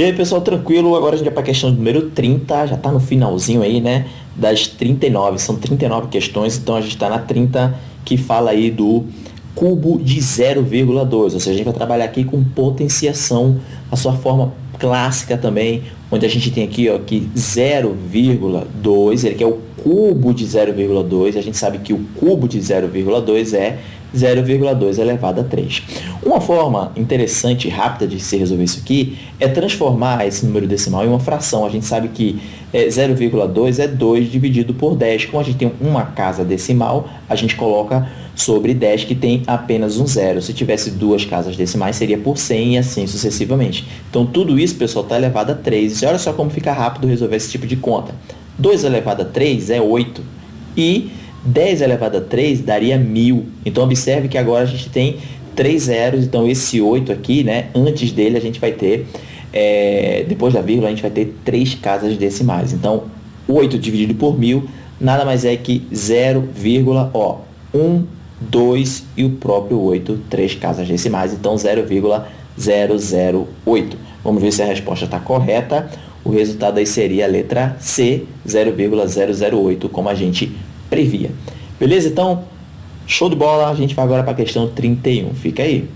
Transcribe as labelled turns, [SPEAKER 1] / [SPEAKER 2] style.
[SPEAKER 1] E aí, pessoal, tranquilo? Agora a gente vai para a questão número 30, já está no finalzinho aí, né? Das 39, são 39 questões, então a gente está na 30 que fala aí do cubo de 0,2, ou seja, a gente vai trabalhar aqui com potenciação, a sua forma clássica também, onde a gente tem aqui, ó, que 0,2, ele quer o cubo de 0,2, a gente sabe que o cubo de 0,2 é 0,2 elevado a 3. Uma forma interessante e rápida de se resolver isso aqui é transformar esse número decimal em uma fração. A gente sabe que é, 0,2 é 2 dividido por 10. Como a gente tem uma casa decimal, a gente coloca sobre 10 que tem apenas um zero. Se tivesse duas casas decimais, seria por 100 e assim sucessivamente. Então, tudo isso, pessoal, está elevado a 3. E olha só como fica rápido resolver esse tipo de conta. 2 elevado a 3 é 8. E 10 elevado a 3 daria 1000. Então, observe que agora a gente tem 3 zeros. Então, esse 8 aqui, né, antes dele, a gente vai ter, é, depois da vírgula, a gente vai ter 3 casas decimais. Então, 8 dividido por 1000 nada mais é que 0,1 2 e o próprio 8, 3 casas decimais, então 0,008. Vamos ver se a resposta está correta. O resultado aí seria a letra C, 0,008, como a gente previa. Beleza? Então, show de bola. A gente vai agora para a questão 31. Fica aí.